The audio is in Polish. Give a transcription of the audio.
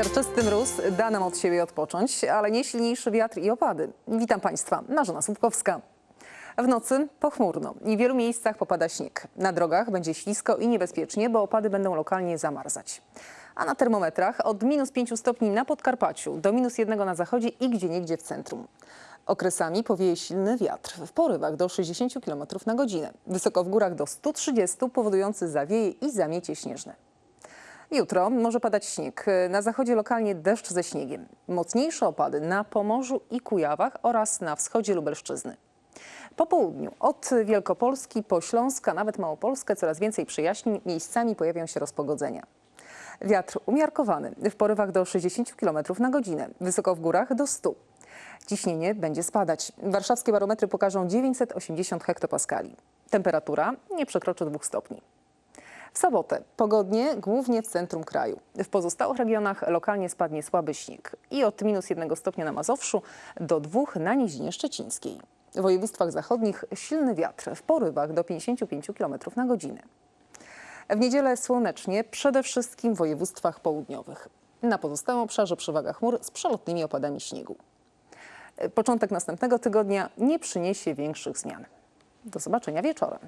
Siarczysty mróz da nam od siebie odpocząć, ale nie silniejszy wiatr i opady. Witam Państwa, Marzena Słupkowska. W nocy pochmurno i w wielu miejscach popada śnieg. Na drogach będzie ślisko i niebezpiecznie, bo opady będą lokalnie zamarzać. A na termometrach od minus 5 stopni na Podkarpaciu do minus 1 na zachodzie i gdzieniegdzie w centrum. Okresami powieje silny wiatr w porywach do 60 km na godzinę. Wysoko w górach do 130 powodujący zawieje i zamiecie śnieżne. Jutro może padać śnieg. Na zachodzie lokalnie deszcz ze śniegiem. Mocniejsze opady na Pomorzu i Kujawach oraz na wschodzie Lubelszczyzny. Po południu od Wielkopolski po Śląsk, a nawet Małopolskę coraz więcej przyjaźni. Miejscami pojawią się rozpogodzenia. Wiatr umiarkowany w porywach do 60 km na godzinę. Wysoko w górach do 100. Ciśnienie będzie spadać. Warszawskie barometry pokażą 980 hektopaskali. Temperatura nie przekroczy 2 stopni. W sobotę pogodnie, głównie w centrum kraju. W pozostałych regionach lokalnie spadnie słaby śnieg i od minus jednego stopnia na Mazowszu do dwóch na Nizinie Szczecińskiej. W województwach zachodnich silny wiatr w porywach do 55 km na godzinę. W niedzielę słonecznie, przede wszystkim w województwach południowych. Na pozostałym obszarze przewaga chmur z przelotnymi opadami śniegu. Początek następnego tygodnia nie przyniesie większych zmian. Do zobaczenia wieczorem.